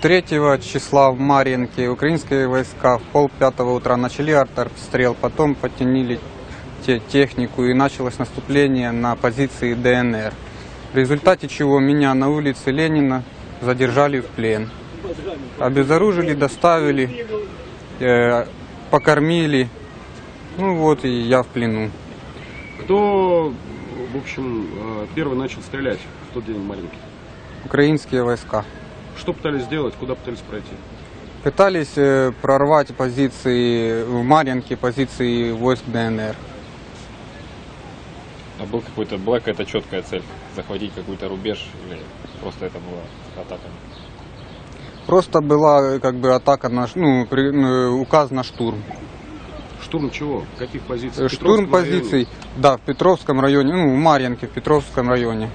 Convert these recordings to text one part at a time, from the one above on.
3 числа в Марьинке украинские войска в пол пятого утра начали артобстрел, потом подтянили те- технику и началось наступление на позиции ДНР. В результате чего меня на улице Ленина задержали в плен. Обезоружили, доставили, э, покормили. Ну вот и я в плену. Кто, в общем, э, первый начал стрелять в тот день в Маринке? Украинские войска. Что пытались сделать, куда пытались пройти? Пытались э, прорвать позиции в Марьинке, позиции войск ДНР. А был какой-то, была какая-то четкая цель? Захватить какой-то рубеж или просто это была атака? Просто была как бы атака на, ну, при- э, указ на штурм. Штурм чего? Каких позиций? Э, В Штурм Петровском районе? позиций, да, в Петровском районе, ну, в Марьинке, в Петровском районе.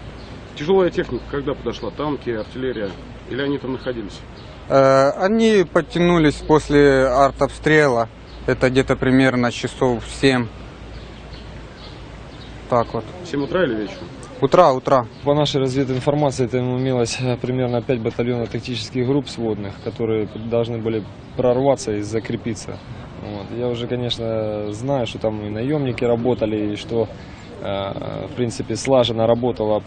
Тяжелая техника когда подошла? Танки, артиллерия? Или они там находились? Э, Они подтянулись после артобстрела, это где-то примерно часов 7. Так вот. В 7 утра или вечером? Утра, утра. По нашей развединформации, там имелось э, примерно 5 батальонов тактических групп сводных, которые должны были прорваться и закрепиться. Вот. Я уже, конечно, знаю, что там и наемники работали, и что, э, в принципе, слаженно работала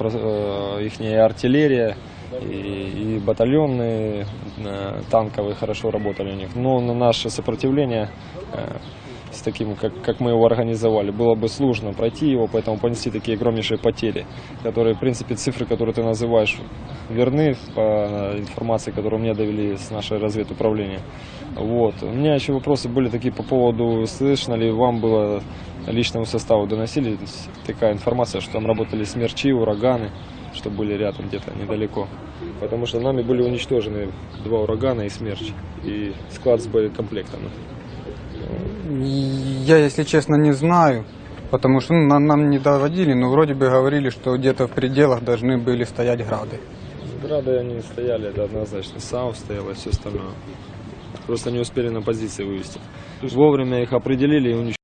их артиллерия, и, и батальоны э, танковые хорошо работали у них. Но на наше сопротивление э, с таким, как, как мы его организовали, было бы сложно пройти его, поэтому понести такие огромнейшие потери, которые, в принципе, цифры, которые ты называешь, верны по информации, которую мне довели с нашей разведуправления. Вот. У меня еще вопросы были такие по поводу, слышно ли вам было личному составу доносили такая информация, что там работали смерчи, ураганы, что были рядом где-то недалеко. Потому что нами были уничтожены два урагана и смерч, и склад с боекомплектом. Я, если честно, не знаю, потому что ну, нам, нам не доводили, но вроде бы говорили, что где-то в пределах должны были стоять грады. Грады они стояли, это однозначно. САУ стояло и все остальное. Просто не успели на позиции вывести. Вовремя их определили и уничтожили.